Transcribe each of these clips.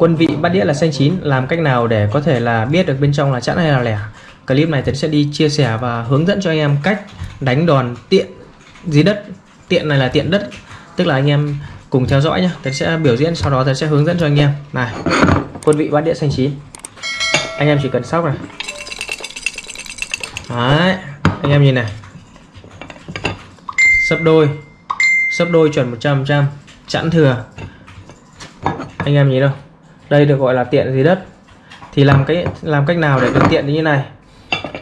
quân vị bát đĩa là xanh chín làm cách nào để có thể là biết được bên trong là chẵn hay là lẻ? Clip này thì sẽ đi chia sẻ và hướng dẫn cho anh em cách đánh đòn tiện dưới đất. Tiện này là tiện đất tức là anh em cùng theo dõi nhé Tấn sẽ biểu diễn sau đó Tấn sẽ hướng dẫn cho anh em. Này quân vị bát đĩa xanh chín. Anh em chỉ cần sóc này. Đấy, anh em nhìn này. Sấp đôi sấp đôi chuẩn 100% chẵn thừa. Anh em nhìn đâu? Đây được gọi là tiện dưới đất. Thì làm cái làm cách nào để được tiện như này?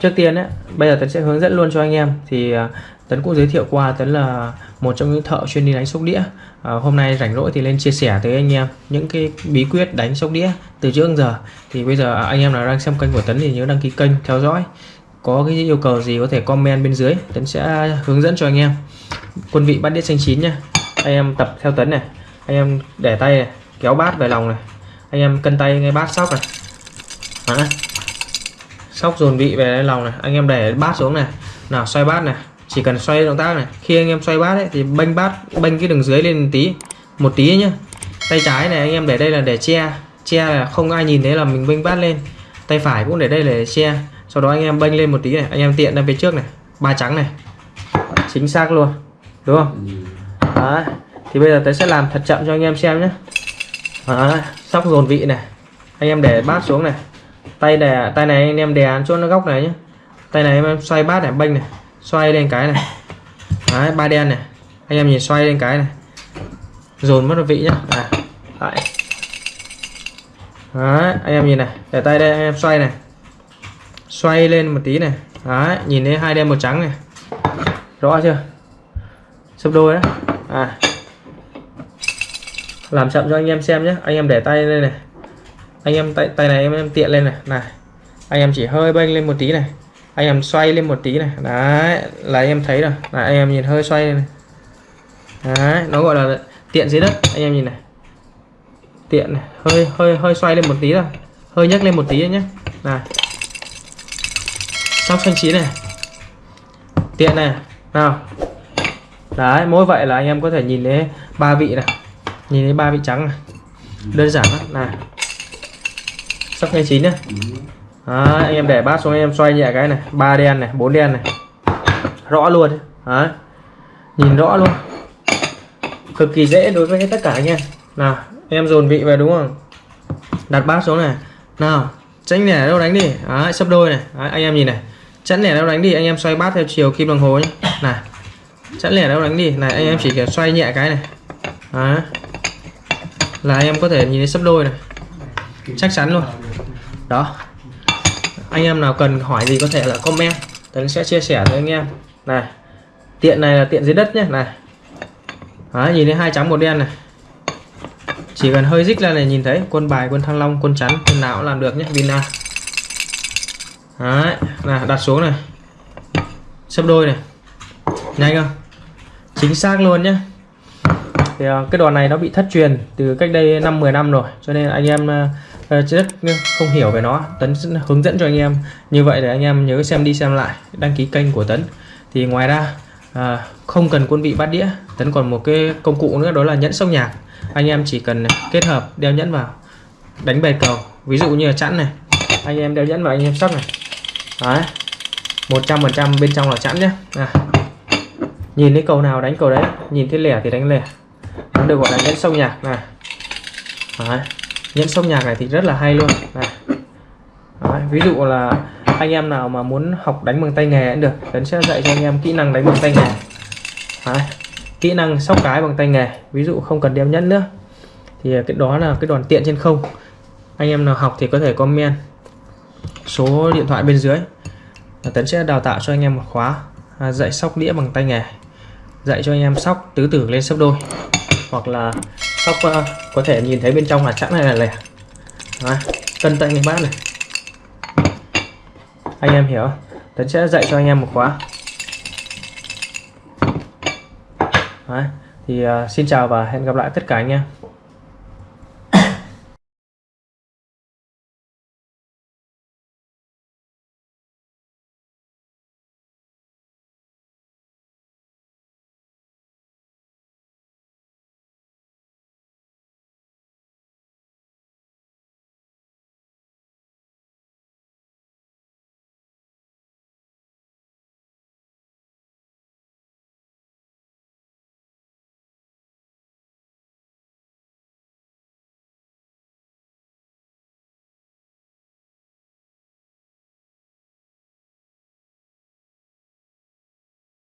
Trước tiên ấy, bây giờ tấn sẽ hướng dẫn luôn cho anh em. Thì à, tấn cũng giới thiệu qua tấn là một trong những thợ chuyên đi đánh sóc đĩa. À, hôm nay rảnh rỗi thì lên chia sẻ tới anh em những cái bí quyết đánh sóc đĩa từ trước đến giờ. Thì bây giờ anh em nào đang xem kênh của tấn thì nhớ đăng ký kênh theo dõi. Có cái yêu cầu gì có thể comment bên dưới tấn sẽ hướng dẫn cho anh em. Quân vị bát đĩa xanh chín nha. Anh em tập theo tấn này. Anh em để tay này kéo bát về lòng này anh em cân tay ngay bát sóc này. Đó. sóc dồn vị về lòng này. Anh em để bát xuống này. Nào xoay bát này. Chỉ cần xoay động tác này. Khi anh em xoay bát ấy, thì bênh bát bênh cái đường dưới lên một tí. Một tí nhá. Tay trái này anh em để đây là để che. Che là không ai nhìn thấy là mình bênh bát lên. Tay phải cũng để đây để che. Sau đó anh em bênh lên một tí này. Anh em tiện ra phía trước này. Ba trắng này. Chính xác luôn. Đúng không? Đấy. thì bây giờ tôi sẽ làm thật chậm cho anh em xem nhé Đấy sóc dồn vị này. Anh em để bát xuống này. Tay đè tay này anh em đè chỗ nó góc này nhé tay này em xoay bát này bênh này. Xoay lên cái này. Đấy, ba đen này. Anh em nhìn xoay lên cái này. Dồn mất vị nhá. À, Đấy. Đấy, anh em nhìn này. Để tay đây anh em xoay này. Xoay lên một tí này. Đấy, nhìn thấy hai đen một trắng này. Rõ chưa? Sấp đôi đấy. À làm chậm cho anh em xem nhé. Anh em để tay lên này. Anh em tay tay này em em tiện lên này. Này. Anh em chỉ hơi bênh lên một tí này. Anh em xoay lên một tí này. Đấy, là anh em thấy rồi. Là anh em nhìn hơi xoay này. Đấy, nó gọi là tiện dưới đất. Anh em nhìn này. Tiện này. hơi hơi hơi xoay lên một tí rồi hơi nhấc lên một tí nhé. Này. Sóc xanh chín này. Tiện này. Nào. Đấy, mỗi vậy là anh em có thể nhìn thấy ba vị này nhìn thấy ba vị trắng này. Đơn giản lắm. Này sắp ngay chín nhá. Đấy, anh em để bát xuống anh em xoay nhẹ cái này. Ba đen này bốn đen này. Rõ luôn Đấy. nhìn rõ luôn. Cực kỳ dễ đối với tất cả anh em. Nào em dồn vị về đúng không? Đặt bát xuống này. Nào chẵn lẻ đâu đánh đi. Đấy, sấp đôi này. Đấy, anh em nhìn này. Chẵn lẻ đâu đánh đi anh em xoay bát theo chiều kim đồng hồ nhé này chẵn lẻ đâu đánh đi. Này anh em chỉ cần xoay nhẹ cái này. Đấy là anh em có thể nhìn thấy sấp đôi này. Chắc chắn luôn. Đó. Anh em nào cần hỏi gì có thể là comment. Tấn sẽ chia sẻ với anh em. Này tiện này là tiện dưới đất nhé. Này. Đó, nhìn thấy hai trắng một đen này. Chỉ cần hơi dích ra này nhìn thấy quân bài quân thăng long quân chắn quân nào cũng làm được nhé vina. Đấy, là đặt xuống này. Sấp đôi này. Nhanh không? Chính xác luôn nhé thì ờ, cái đòn này nó bị thất truyền từ cách đây năm 10 năm rồi cho nên anh em ờ, ờ, rất không hiểu về nó. Tấn hướng dẫn cho anh em. Như vậy để anh em nhớ xem đi xem lại đăng ký kênh của Tấn. Thì ngoài ra à, không cần quân vị bát đĩa Tấn còn một cái công cụ nữa đó là nhẫn sóc nhạc. Anh em chỉ cần kết hợp đeo nhẫn vào đánh bài cầu. Ví dụ như là chẵn này anh em đeo nhẫn vào anh em sóc này. Đấy một trăm phần trăm bên trong là chẵn nhé. À. nhìn thấy cầu nào đánh cầu đấy nhìn thấy lẻ thì đánh lẻ nó được gọi là nhẫn sông nhạc này đấy. nhẫn sông nhạc này thì rất là hay luôn này. Đấy. ví dụ là anh em nào mà muốn học đánh bằng tay nghề cũng được Tấn sẽ dạy cho anh em kỹ năng đánh bằng tay nghề Đấy. kỹ năng sóc cái bằng tay nghề ví dụ không cần đeo nhẫn nữa thì cái đó là cái đòn tiện trên không anh em nào học thì có thể comment số điện thoại bên dưới Tấn sẽ đào tạo cho anh em một khóa à, dạy sóc đĩa bằng tay nghề dạy cho anh em sóc tứ tử lên sấp đôi hoặc là sóc uh, có thể nhìn thấy bên trong là chẵn này là lẻ Đấy, cân tay người bát này. Anh em hiểu Tấn sẽ dạy cho anh em một khóa. Đấy, thì uh, xin chào và hẹn gặp lại tất cả anh em.